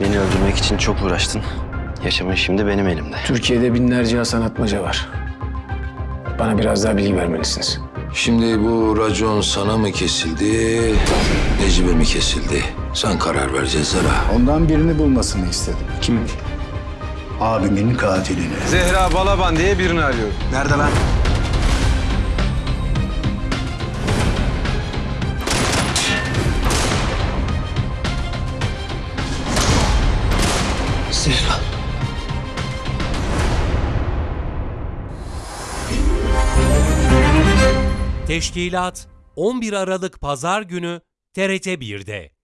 Beni öldürmek için çok uğraştın. Yaşamın şimdi benim elimde. Türkiye'de binlerce Hasan Atmaca var. Bana biraz daha bilgi vermelisiniz. Şimdi bu racon sana mı kesildi, Necip'e mi kesildi? Sen karar vereceğiz Zara. Ondan birini bulmasını istedim. Kim? Abimin katilini. Zehra Balaban diye birini arıyorum. Nerede lan? Zehra. Teşkilat 11 Aralık Pazar günü TRT 1'de.